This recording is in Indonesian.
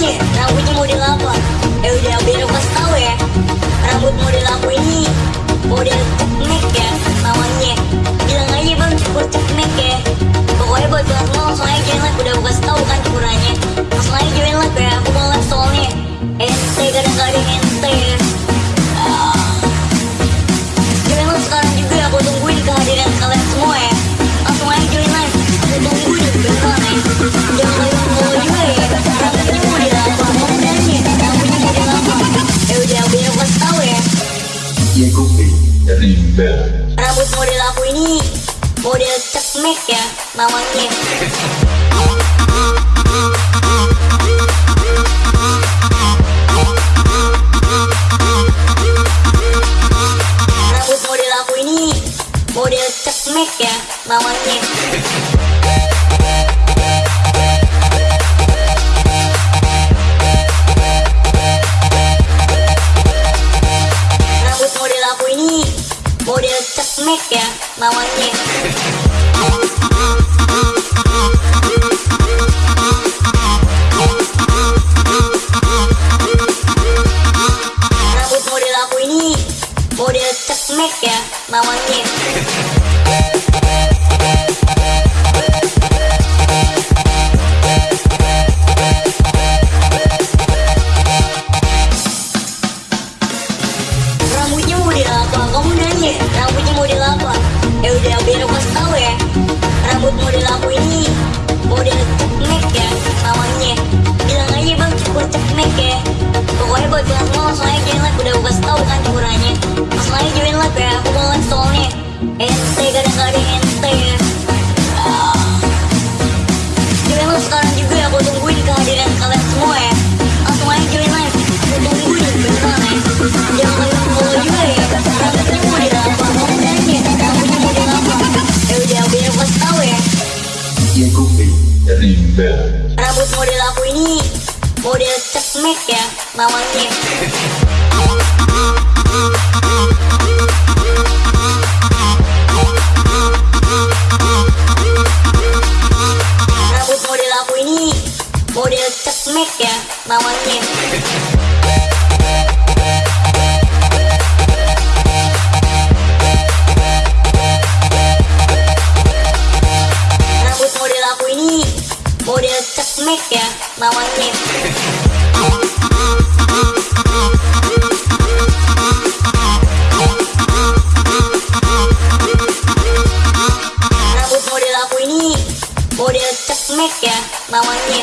nanya rambutnya model apa? DJ Kopi Rimba Rambut model aku ini model cekmek ya namanya Rambut model aku ini model cekmek ya namanya ya namanya Rambut model aku ini model cekmek ya namanya Rambutnya model apa? Rambutnya model apa? Ya udah biar aku kasih tahu ya. Rambut model aku ini model cekmek ya namanya. Bilang aja bang cukur cekmek ya. Pokoknya buat kalian semua langsung aja join udah aku kasih tahu kan. Langsung aja join live ya. Aku mau soalnya. Ente Kopi Rimba Rambut model aku ini model cekmek ya namanya. Rambut model aku ini model cekmek ya namanya. Cekmek ya namanya. Rambut model aku ini model cekmek ya namanya.